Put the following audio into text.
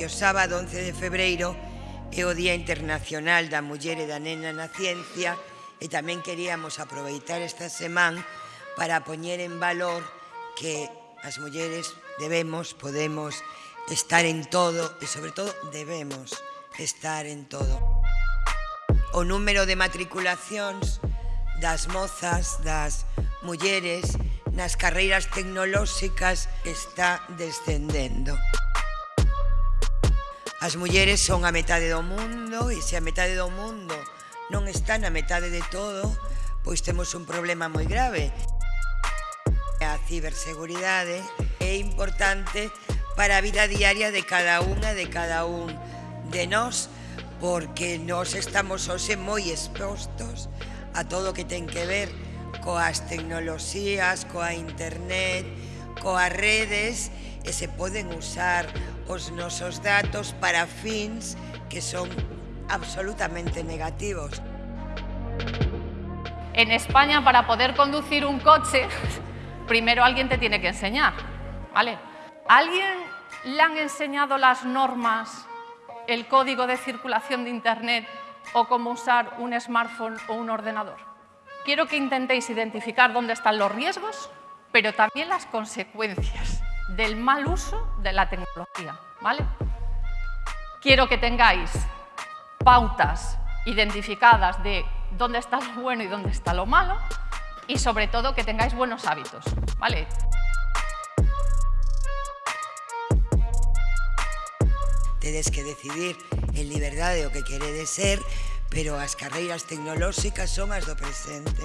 e o sábado 11 de febreiro é o Día Internacional da Muller e da Nena na Ciencia e tamén queríamos aproveitar esta semana para poñer en valor que as mulleres debemos, podemos estar en todo e sobre todo debemos estar en todo. O número de matriculacións das mozas, das mulleres nas carreiras tecnolóxicas está descendendo. As mulleres son a metade do mundo e se a metade do mundo non está na metade de todo, pois temos un problema moi grave. A ciberseguridade é importante para a vida diaria de cada unha de cada un de nós, porque nós estamos hoxe moi expostos a todo o que ten que ver coas tecnoloxías, coa internet, coas redes e se poden usar os nosos datos para fins que son absolutamente negativos. En España, para poder conducir un coche, primero alguien te tiene que enseñar, ¿vale? ¿Alguien le han enseñado las normas, el código de circulación de Internet o cómo usar un smartphone o un ordenador? Quiero que intentéis identificar dónde están los riesgos, pero también las consecuencias del mal uso de la tecnología. ¿vale? Quiero que tengáis pautas identificadas de dónde está lo bueno y dónde está lo malo y sobre todo que tengáis buenos hábitos. ¿vale? Tedes que decidir en liberdade o que queredes ser, pero as carreiras tecnolóxicas son as do presente.